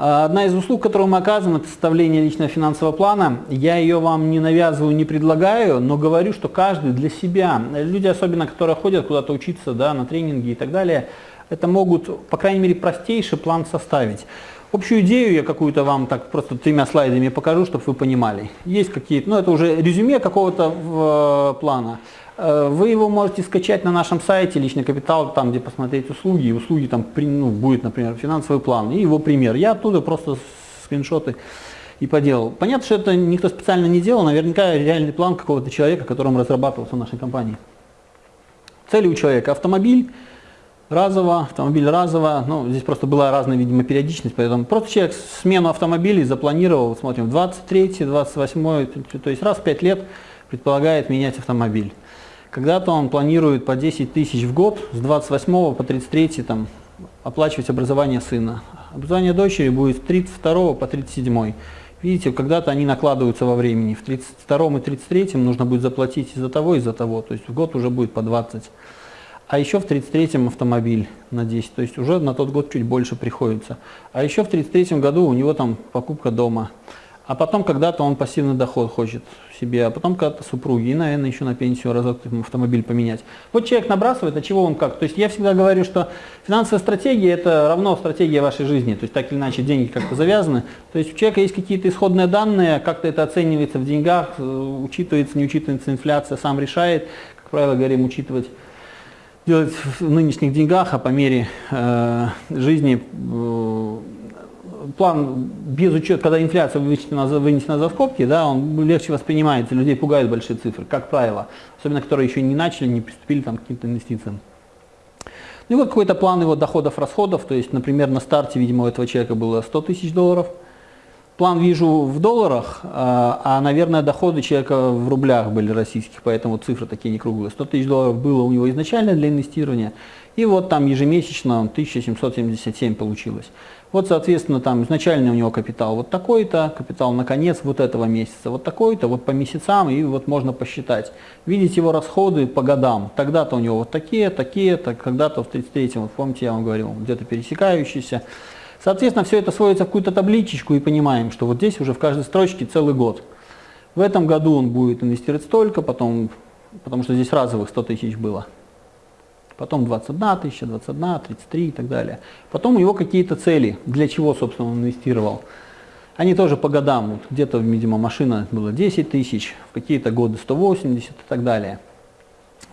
Одна из услуг, которую мы оказываем, это составление личного финансового плана. Я ее вам не навязываю, не предлагаю, но говорю, что каждый для себя, люди особенно, которые ходят куда-то учиться да, на тренинги и так далее, это могут, по крайней мере, простейший план составить. Общую идею я какую-то вам так просто тремя слайдами покажу, чтобы вы понимали. Есть какие-то, ну это уже резюме какого-то э, плана. Э, вы его можете скачать на нашем сайте «Личный капитал», там, где посмотреть услуги. И услуги там ну, будет, например, финансовый план и его пример. Я оттуда просто скриншоты и поделал. Понятно, что это никто специально не делал. Наверняка реальный план какого-то человека, которым разрабатывался в нашей компании. Цели у человека – автомобиль, разово, автомобиль разово. Ну, здесь просто была разная, видимо, периодичность, поэтому просто человек смену автомобилей запланировал, смотрим, 23 28 то есть раз в 5 лет предполагает менять автомобиль. Когда-то он планирует по 10 тысяч в год с 28 по 33 там, оплачивать образование сына. Образование дочери будет с 32 по 37. Видите, когда-то они накладываются во времени. В 32 и 33 нужно будет заплатить из-за того, из-за того. То есть в год уже будет по 20. А еще в 33-м автомобиль на 10, то есть уже на тот год чуть больше приходится. А еще в 33-м году у него там покупка дома. А потом когда-то он пассивный доход хочет себе, а потом когда-то супруги, и, наверное, еще на пенсию разок автомобиль поменять. Вот человек набрасывает, а чего он как? То есть я всегда говорю, что финансовая стратегия – это равно стратегия вашей жизни. То есть так или иначе деньги как-то завязаны. То есть у человека есть какие-то исходные данные, как-то это оценивается в деньгах, э, учитывается, не учитывается инфляция, сам решает. Как правило, говорим, учитывать делать в нынешних деньгах, а по мере э, жизни э, план без учета, когда инфляция вынесена, вынесена за скобки, да, он легче воспринимается, людей пугают большие цифры, как правило, особенно которые еще не начали, не приступили там, к каким-то инвестициям. Ну и вот какой-то план его доходов-расходов, то есть, например, на старте, видимо, у этого человека было 100 тысяч долларов, план вижу в долларах, а, а, наверное, доходы человека в рублях были российских, поэтому цифры такие не круглые. 100 тысяч долларов было у него изначально для инвестирования, и вот там ежемесячно 1777 получилось. Вот, соответственно, там изначально у него капитал вот такой-то, капитал на конец вот этого месяца вот такой-то, вот по месяцам, и вот можно посчитать. Видеть его расходы по годам. Тогда-то у него вот такие, такие-то, когда-то в 33-м, вот помните, я вам говорил, где-то пересекающиеся. Соответственно, все это сводится в какую-то табличечку и понимаем, что вот здесь уже в каждой строчке целый год. В этом году он будет инвестировать столько, потом, потому что здесь разовых 100 тысяч было потом 21 тысяча, 21, 33 и так далее. Потом у него какие-то цели, для чего, собственно, он инвестировал. Они тоже по годам, вот где-то, видимо, машина была 10 тысяч, в какие-то годы 180 и так далее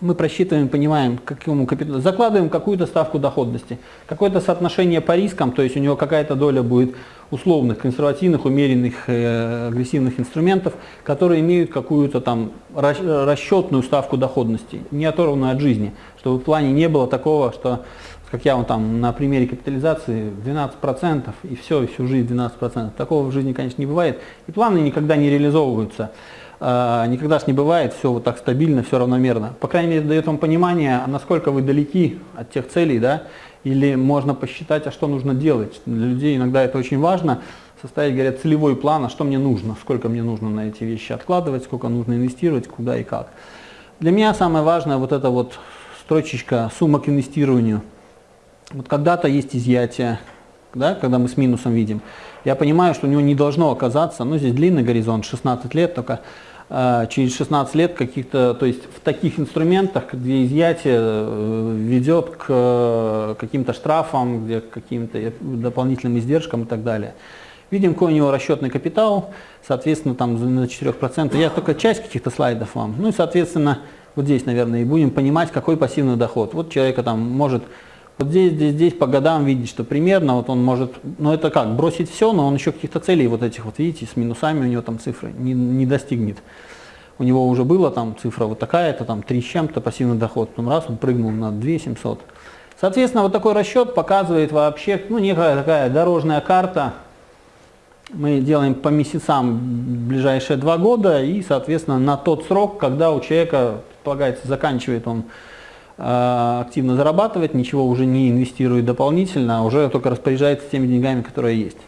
мы просчитываем, понимаем, какому капиталу, закладываем какую-то ставку доходности, какое-то соотношение по рискам, то есть у него какая-то доля будет условных, консервативных, умеренных, э, агрессивных инструментов, которые имеют какую-то там расчетную ставку доходности, не оторванную от жизни, чтобы в плане не было такого, что, как я вот там на примере капитализации, 12% и все, всю жизнь 12%. Такого в жизни, конечно, не бывает, и планы никогда не реализовываются. А, никогда ж не бывает все вот так стабильно, все равномерно. По крайней мере, дает вам понимание, насколько вы далеки от тех целей, да, или можно посчитать, а что нужно делать. Для людей иногда это очень важно, составить, говорят, целевой план, а что мне нужно, сколько мне нужно на эти вещи откладывать, сколько нужно инвестировать, куда и как. Для меня самое важное вот эта вот строчечка сумма к инвестированию. Вот когда-то есть изъятие, да, когда мы с минусом видим. Я понимаю, что у него не должно оказаться, ну здесь длинный горизонт, 16 лет только, э, через 16 лет каких-то, то есть в таких инструментах, где изъятие э, ведет к э, каким-то штрафам, где к каким-то дополнительным издержкам и так далее. Видим, какой у него расчетный капитал, соответственно, там на 4%. Я только часть каких-то слайдов вам. Ну и, соответственно, вот здесь, наверное, и будем понимать, какой пассивный доход. Вот человека там может вот здесь, здесь, здесь по годам видеть, что примерно вот он может, ну это как, бросить все, но он еще каких-то целей вот этих вот, видите, с минусами у него там цифры не, не достигнет. У него уже была там цифра вот такая-то, там 3 с чем-то пассивный доход, потом раз он прыгнул на 2 700. Соответственно, вот такой расчет показывает вообще, ну некая такая дорожная карта. Мы делаем по месяцам ближайшие два года и, соответственно, на тот срок, когда у человека, предполагается, заканчивает он активно зарабатывает, ничего уже не инвестирует дополнительно, а уже только распоряжается теми деньгами, которые есть.